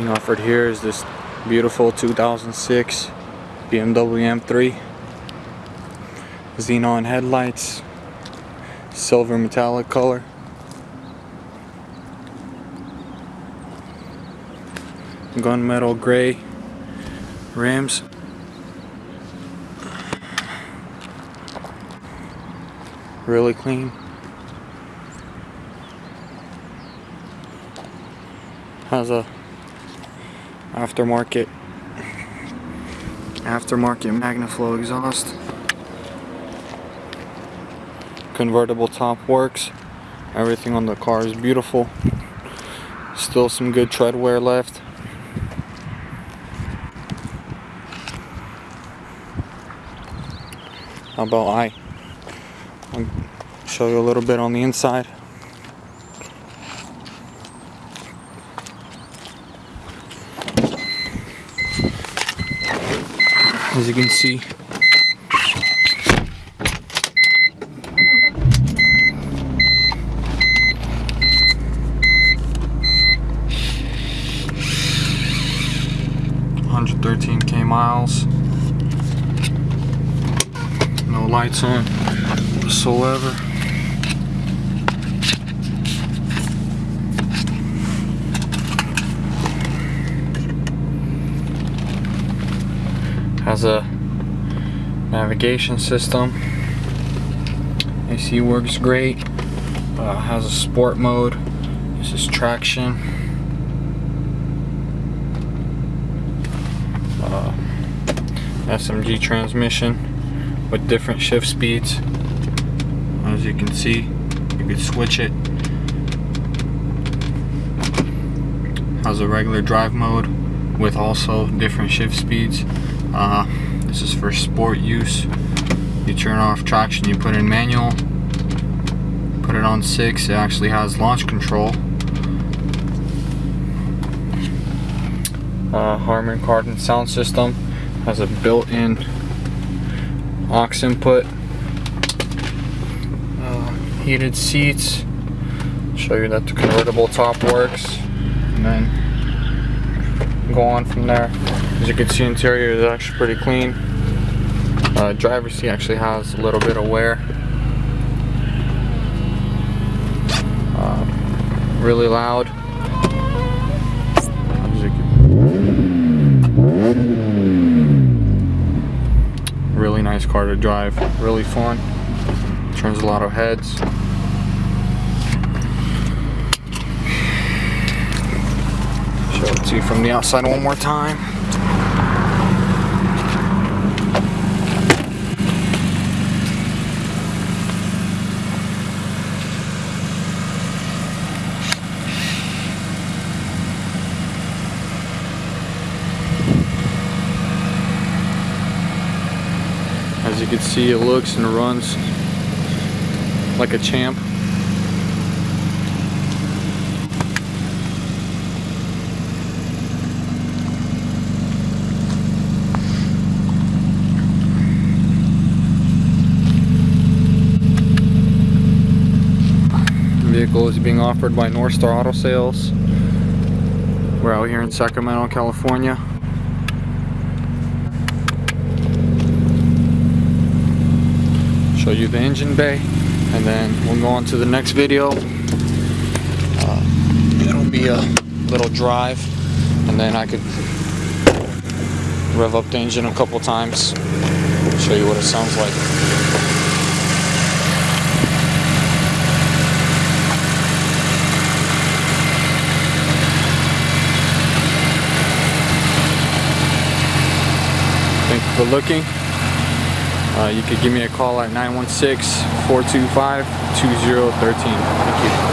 Being offered here is this beautiful 2006 BMW M3 xenon headlights silver metallic color. Gunmetal gray rims. Really clean. Has a aftermarket. Aftermarket Magnaflow exhaust. Convertible top works. Everything on the car is beautiful. Still some good tread wear left. How about I? I'll show you a little bit on the inside as you can see Hundred thirteen K miles. No lights on whatsoever. Has a navigation system. AC works great uh, has a sport mode. This is traction. Uh, SMG transmission with different shift speeds. As you can see you can switch it. Has a regular drive mode with also different shift speeds uh, this is for sport use. You turn off traction, you put in manual. Put it on 6, it actually has launch control. Uh, Harman Kardon sound system has a built-in aux input. Uh, heated seats. Show you that the convertible top works. And then go on from there. As you can see, interior is actually pretty clean. Uh, driver's seat actually has a little bit of wear. Uh, really loud. Really nice car to drive. Really fun. Turns a lot of heads. Show it to you from the outside one more time. As you can see, it looks and runs like a champ. Vehicle is being offered by North Star Auto Sales. We're out here in Sacramento, California. show you the engine bay and then we'll go on to the next video uh, it'll be a little drive and then I could rev up the engine a couple times show you what it sounds like looking. Uh, you could give me a call at 916-425-2013. Thank you.